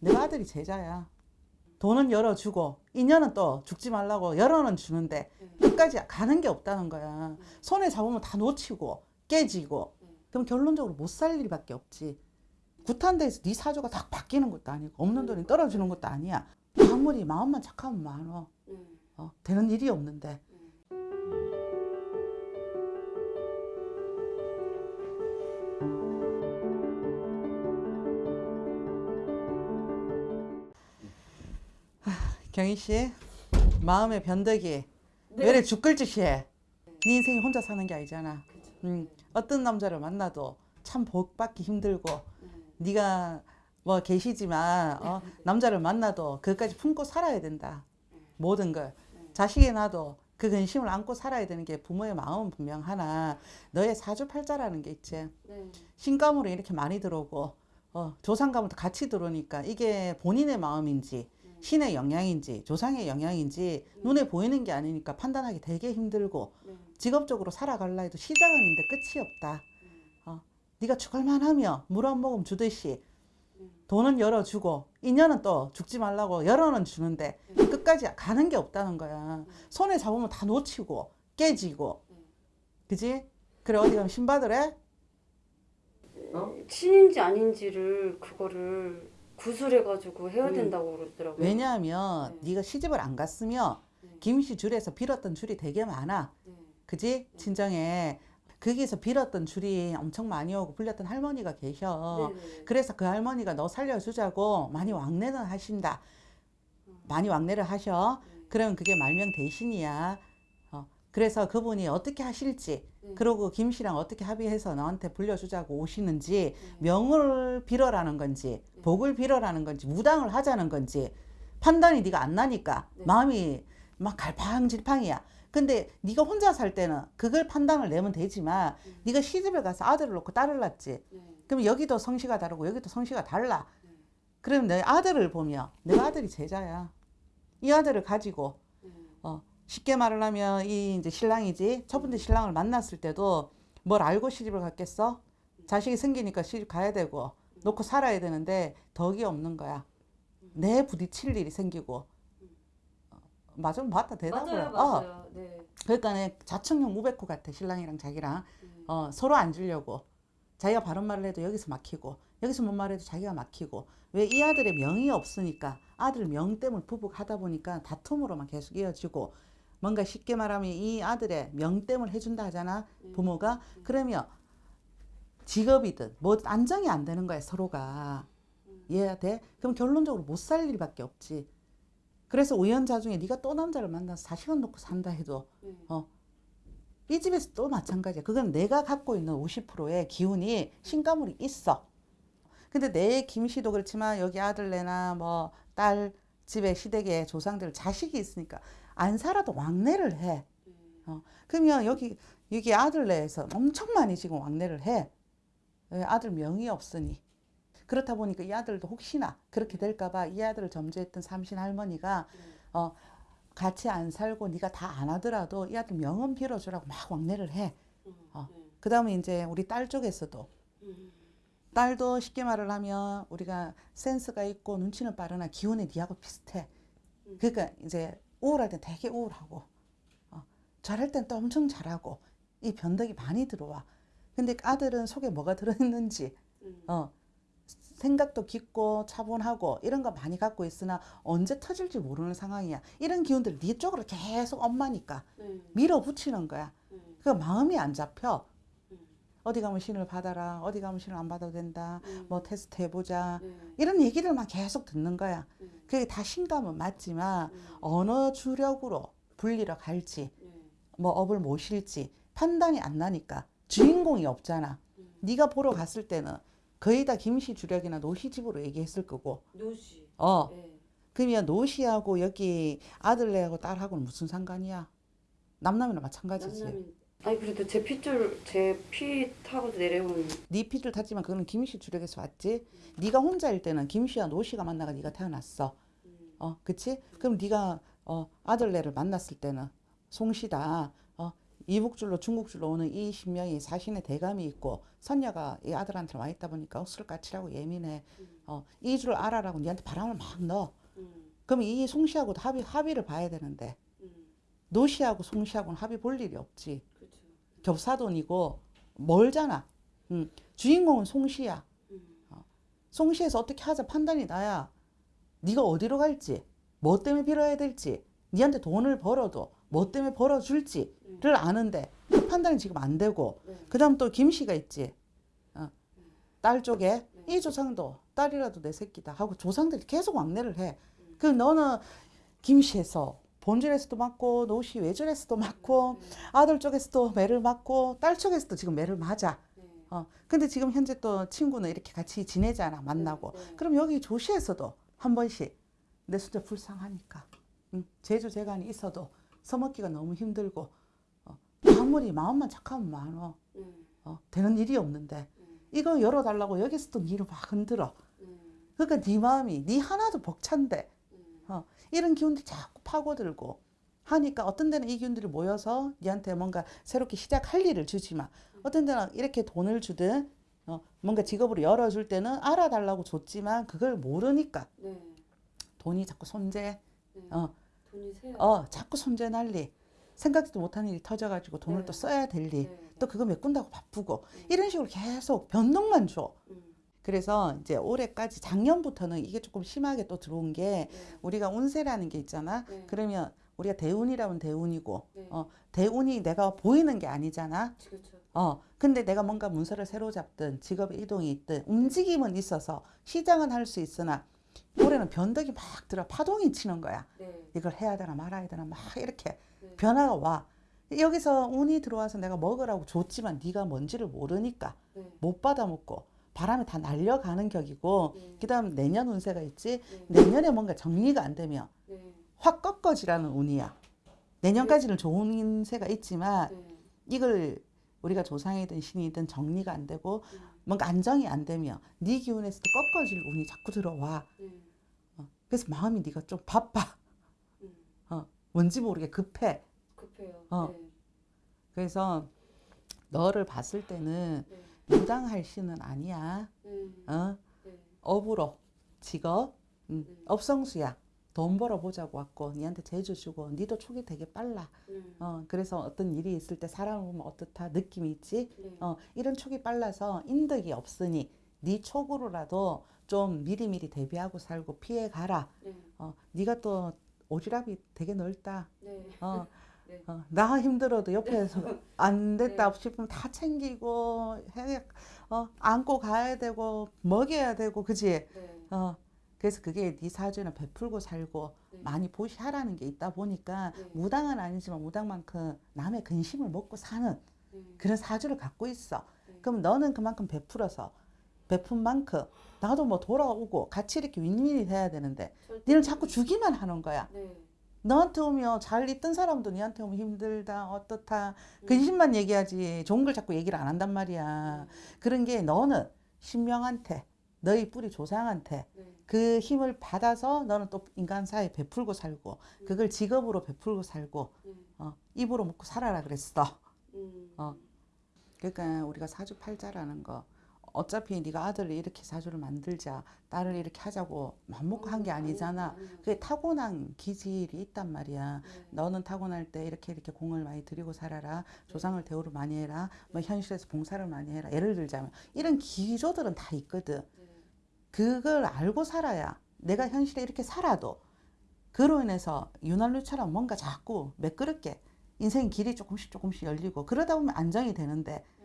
내가 아들이 제자야. 돈은 열어주고 인연은 또 죽지 말라고 열어는 주는데 끝까지 가는 게 없다는 거야. 손에 잡으면 다 놓치고 깨지고 그럼 결론적으로 못 살 일밖에 없지. 구탄대에서 네 사주가 딱 바뀌는 것도 아니고 없는 돈이 떨어지는 것도 아니야. 아무리 마음만 착하면 많어. 어, 되는 일이 없는데. 경희 씨, 마음의 변덕이 왜 이래 죽을 짓이해? 네 인생이 혼자 사는 게 아니잖아. 음, 어떤 남자를 만나도 참 복받기 힘들고 네가 뭐 계시지만 어, 남자를 만나도 그것까지 품고 살아야 된다. 모든 걸 자식이 나도 그 근심을 안고 살아야 되는 게 부모의 마음은 분명 하나 너의 사주팔자라는 게 있지. 신감으로 이렇게 많이 들어오고 어, 조상감으로 같이 들어오니까 이게 본인의 마음인지 신의 영향인지 조상의 영향인지 눈에 보이는 게 아니니까 판단하기 되게 힘들고 직업적으로 살아갈라 해도 시작은 있는데 끝이 없다. 어, 네가 죽을만 하며 물 한 모금 주듯이 돈은 열어주고 인연은 또 죽지 말라고 열어는 주는데 끝까지 가는 게 없다는 거야. 손에 잡으면 다 놓치고 깨지고. 그지? 그래 어디 가면 신받으래? 신인지 아닌지를 그거를 구술해가지고 해야 음. 된다고 그러더라고요. 왜냐하면 네. 네가 시집을 안 갔으면 네. 김씨 줄에서 빌었던 줄이 되게 많아. 네. 그지? 친정에 거기서 빌었던 줄이 엄청 많이 오고 불렸던 할머니가 계셔. 네네. 그래서 그 할머니가 너 살려주자고 많이 왕래는 하신다. 많이 왕래를 하셔. 네. 그러면 그게 말명 대신이야. 어, 그래서 그분이 어떻게 하실지, 네. 그러고 김 씨랑 어떻게 합의해서 너한테 불려주자고 오시는지, 네. 명을 빌어라는 건지, 복을 빌어라는 건지, 무당을 하자는 건지, 판단이 네가 안 나니까 네. 마음이 막 갈팡질팡이야. 근데 네가 혼자 살 때는 그걸 판단을 내면 되지만 음. 네가 시집을 가서 아들을 놓고 딸을 낳지. 네. 그럼 여기도 성씨가 다르고 여기도 성씨가 달라. 네. 그럼 내 아들을 보면 내가 아들이 제자야. 이 아들을 가지고 네. 어, 쉽게 말을 하면 이 이제 신랑이지 첫 번째 신랑을 만났을 때도 뭘 알고 시집을 갔겠어? 자식이 생기니까 시집 가야 되고 놓고 살아야 되는데 덕이 없는 거야. 내 부딪힐 일이 생기고 어, 맞아 맞다 대답을 맞아요, 어, 맞아요. 네. 그러니까 자청용 우백호 같아 신랑이랑 자기랑 네. 어, 서로 앉으려고 자기가 바른 말을 해도 여기서 막히고 여기서 뭔 말해도 자기가 막히고 왜 이 아들의 명이 없으니까 아들 명 때문에 부부하다 보니까 다툼으로만 계속 이어지고 뭔가 쉽게 말하면 이 아들의 명 때문에 해준다 하잖아 네. 부모가 그러면 직업이든 뭐 안정이 안 되는 거야 서로가 이해가 돼? 그럼 결론적으로 못 살 일밖에 없지 그래서 우연자 중에 네가 또 남자를 만나서 자식은 놓고 산다 해도 네. 어, 이 집에서 또 마찬가지야. 그건 내가 갖고 있는 50%의 기운이 신가물이 있어. 근데 내 김씨도 그렇지만 여기 아들내나 뭐 딸 집에 시댁에 조상들 자식이 있으니까 안 살아도 왕래를 해. 네. 어, 그러면 여기 여기 아들 내에서 엄청 많이 지금 왕래를 해. 왜? 아들 명이 없으니. 그렇다 보니까 이 아들도 혹시나 그렇게 될까봐 이 아들을 점주했던 삼신 할머니가 네. 어, 같이 안 살고 네가 다 안 하더라도 이 아들 명은 빌어주라고 막 왕래를 해. 음, 어. 네. 그 다음에 이제 우리 딸 쪽에서도 음, 딸도 쉽게 말을 하면 우리가 센스가 있고 눈치는 빠르나 기운이 니하고 비슷해. 음. 그러니까 이제 우울할 땐 되게 우울하고 어, 잘할 땐 또 엄청 잘하고 이 변덕이 많이 들어와. 근데 아들은 속에 뭐가 들어있는지 음. 어, 생각도 깊고 차분하고 이런 거 많이 갖고 있으나 언제 터질지 모르는 상황이야. 이런 기운들 네 쪽으로 계속 엄마니까 네. 밀어붙이는 거야. 네. 그 마음이 안 잡혀. 음. 어디 가면 신을 받아라. 어디 가면 신을 안 받아도 된다. 음. 뭐 테스트 해보자. 네. 이런 얘기들만 계속 듣는 거야. 네. 그게 다 신감은 맞지만 음. 어느 주력으로 불리러 갈지 네. 뭐 업을 모실지 판단이 안 나니까 주인공이 없잖아. 음. 네가 보러 갔을 때는 거의 다 김씨 주력이나 노씨 집으로 얘기했을 거고 노씨. 어 네. 그러면 노씨하고 여기 아들네하고 딸하고는 무슨 상관이야? 남남이나 마찬가지지. 남남이. 아니 그래도 제 핏줄 제 피 타고 내려온 네 피를 탔지만 그거는 김씨 주력에서 왔지. 네가 혼자일 때는 김씨와 노씨가 만나가 네가 태어났어. 음. 어, 그치? 그럼 네가 어, 아들네를 만났을 때는 송씨다. 어, 이북줄로 중국줄로 오는 이 신명이 사신의 대감이 있고 선녀가 이 아들한테 와 있다 보니까 억술까칠하고 예민해. 음. 어, 어, 이 줄 알아라고 니한테 바람을 막 넣어. 음. 그럼 이 송씨하고도 합의 합의를 봐야 되는데 음. 노씨하고 송씨하고는 합의 볼 일이 없지. 겹사돈이고 멀잖아. 음, 주인공은 송씨야. 음. 송씨에서 어떻게 하자 판단이 나야. 네가 어디로 갈지, 뭐 때문에 빌어야 될지, 니한테 돈을 벌어도 뭐 때문에 벌어줄지를 아는데 그 판단이 지금 안 되고 네. 그다음 또 김씨가 있지. 어. 딸 쪽에 네. 이 조상도 딸이라도 내 새끼다 하고 조상들이 계속 왕래를 해. 음. 그 너는 김씨에서 본질에서도 맞고 노씨 외줄에서도 맞고 네. 아들 쪽에서도 매를 맞고 딸 쪽에서도 지금 매를 맞아. 네. 어. 근데 지금 현재 또 친구는 이렇게 같이 지내잖아. 만나고. 네. 그럼 여기 조시에서도 한 번씩 내 손자 불쌍하니까. 응. 제주 재간이 있어도 서먹기가 너무 힘들고 어. 아무리 마음만 착하면 많어. 음. 어. 되는 일이 없는데 음. 이거 열어달라고 여기서도 니를 막 흔들어. 음. 그러니까 네 마음이 네 하나도 벅찬데 음. 어, 이런 기운들이 자꾸 파고들고 하니까 어떤 데는 이 기운들이 모여서 니한테 뭔가 새롭게 시작할 일을 주지만 어떤 데는 이렇게 돈을 주든 어, 뭔가 직업으로 열어줄 때는 알아달라고 줬지만 그걸 모르니까 네. 돈이 자꾸 손재 네. 어. 어 자꾸 손재 난리 생각지도 못한 일이 터져가지고 돈을 네. 또 써야 될일 네. 또 그거 메꾼다고 바쁘고 네. 이런 식으로 계속 변동만 줘 음. 그래서 이제 올해까지 작년부터는 이게 조금 심하게 또 들어온 게 네. 우리가 운세라는 게 있잖아. 네. 그러면 우리가 대운이라면 대운이고, 네. 어, 대운이 내가 보이는 게 아니잖아. 그렇죠. 어, 근데 내가 뭔가 문서를 새로 잡든 직업의 이동이 있든 움직임은 있어서 시장은 할 수 있으나 올해는 변덕이 막 들어 파동이 치는 거야. 네. 이걸 해야 되나 말아야 되나 막 이렇게 네. 변화가 와. 여기서 운이 들어와서 내가 먹으라고 줬지만 네가 뭔지를 모르니까 네. 못 받아 먹고 바람에 다 날려가는 격이고 네. 그 다음 내년 운세가 있지. 네. 내년에 뭔가 정리가 안 되면 네. 확 꺾어지라는 운이야. 내년까지는 좋은 운세가 있지만 네. 이걸 우리가 조상이든 신이든 정리가 안 되고 음. 뭔가 안정이 안 되면 네 기운에서도 꺾어질 운이 자꾸 들어와. 네. 그래서 마음이 네가 좀 바빠. 음. 뭔지 모르게 급해. 급해요. 어. 네. 그래서 너를 봤을 때는 네. 무당할 신은 아니야. 네. 어? 네. 업으로 직업 음, 네. 업성수야. 돈 벌어 보자고 왔고 니한테 재주 주고 니도 촉이 되게 빨라. 네. 어, 그래서 어떤 일이 있을 때 사람을 보면 어떻다 느낌이 있지? 네. 어, 이런 촉이 빨라서 인덕이 없으니 네 촉으로라도 좀 미리미리 대비하고 살고 피해 가라. 네. 어, 네가 또 오지랖이 되게 넓다. 네. 어, 네. 어, 나 힘들어도 옆에서 안 됐다 네. 싶으면 다 챙기고 해, 어, 안고 가야 되고 먹여야 되고 그지? 네. 어, 그래서 그게 네 사주는 베풀고 살고 네. 많이 보시하라는 게 있다 보니까 네. 무당은 아니지만 무당만큼 남의 근심을 먹고 사는 네. 그런 사주를 갖고 있어. 네. 그럼 너는 그만큼 베풀어서 베푼 만큼 나도 뭐 돌아오고 같이 이렇게 윈윈이 돼야 되는데 니는 자꾸 주기만 하는 거야. 네. 너한테 오면 잘 있던 사람도 니한테 오면 힘들다 어떻다 음. 근심만 얘기하지 좋은 걸 자꾸 얘기를 안 한단 말이야. 그런 게 너는 신명한테 너희 뿌리 조상한테 네. 그 힘을 받아서 너는 또 인간 사이에 베풀고 살고 음. 그걸 직업으로 베풀고 살고 네. 어, 입으로 먹고 살아라 그랬어. 음. 어. 그러니까 우리가 사주팔자라는 거 어차피 네가 아들을 이렇게 사주를 만들자 딸을 이렇게 하자고 맘먹고 한 게 아니잖아. 그게 타고난 기질이 있단 말이야. 네. 너는 타고날 때 이렇게 이렇게 공을 많이 들이고 살아라. 조상을 대우를 많이 해라. 뭐 현실에서 봉사를 많이 해라. 예를 들자면 이런 기조들은 다 있거든. 네. 그걸 알고 살아야 내가 현실에 이렇게 살아도 그로 인해서 윤활유처럼 뭔가 자꾸 매끄럽게 인생 길이 조금씩 조금씩 열리고 그러다 보면 안정이 되는데 네.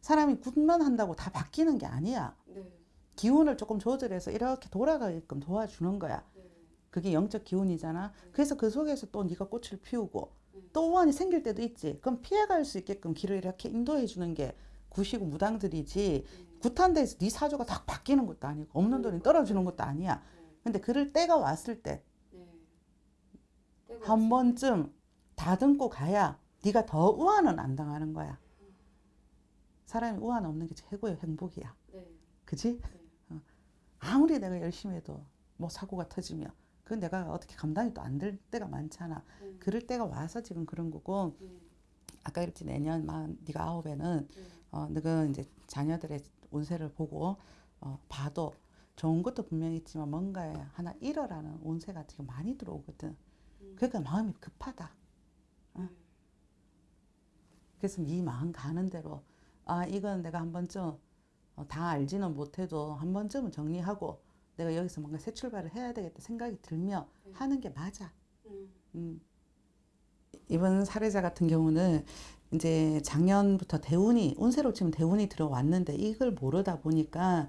사람이 굿만 한다고 다 바뀌는 게 아니야. 네. 기운을 조금 조절해서 이렇게 돌아가게끔 도와주는 거야. 네. 그게 영적 기운이잖아. 그래서 그 속에서 또 네가 꽃을 피우고 네. 또 우환이 생길 때도 있지. 그럼 피해갈 수 있게끔 길을 이렇게 인도해 주는 게 구시고 무당들이지. 네. 굿한 데에서 네 사주가 딱 바뀌는 것도 아니고 없는 돈이 떨어지는 것도 아니야. 네. 근데 그럴 때가 왔을 때한 네. 번쯤 다듬고 가야 네가 더 우환은 안 당하는 거야. 사람이 우환 없는 게 최고의 행복이야. 때. 네. 그지? 네. 아무리 내가 열심히 해도 뭐 사고가 터지면 그건 내가 어떻게 감당이 또 안 될 때가 많잖아. 네. 그럴 때가 와서 지금 그런 거고 네. 아까 그랬지 내년 만 네가 아홉에는 네. 어 너가 이제 자녀들의 운세를 보고 어 봐도 좋은 것도 분명히 있지만 뭔가에 하나 잃어라는 운세가 지금 많이 들어오거든. 그러니까 마음이 급하다. 어? 그래서 네 마음 가는 대로 아 이건 내가 한 번쯤 어, 다 알지는 못해도 한 번쯤은 정리하고 내가 여기서 뭔가 새 출발을 해야 되겠다 생각이 들면 네. 하는 게 맞아. 음. 음. 이번 사례자 같은 경우는 이제 작년부터 대운이 운세로 치면 대운이 들어왔는데 이걸 모르다 보니까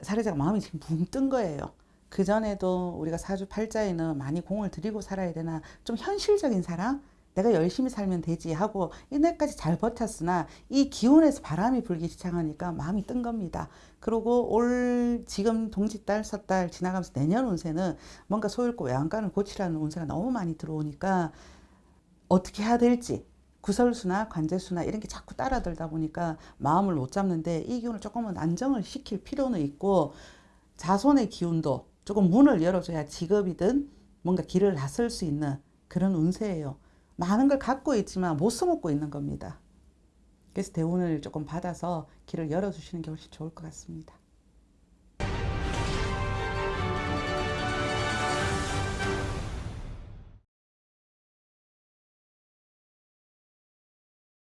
사례자가 마음이 지금 붕 뜬 거예요. 그 전에도 우리가 사주 팔자에는 많이 공을 들이고 살아야 되나 좀 현실적인 사람 내가 열심히 살면 되지 하고 이날까지 잘 버텼으나 이 기운에서 바람이 불기 시작하니까 마음이 뜬 겁니다. 그리고 올 지금 동짓달 섣달 지나가면서 내년 운세는 뭔가 소잃고 외양간을 고치라는 운세가 너무 많이 들어오니까 어떻게 해야 될지 구설수나 관제수나 이런 게 자꾸 따라들다 보니까 마음을 못 잡는데 이 기운을 조금은 안정을 시킬 필요는 있고 자손의 기운도 조금 문을 열어줘야 직업이든 뭔가 길을 나설 수 있는 그런 운세예요. 많은 걸 갖고 있지만 못 써먹고 있는 겁니다. 그래서 대운을 조금 받아서 길을 열어주시는 게 훨씬 좋을 것 같습니다.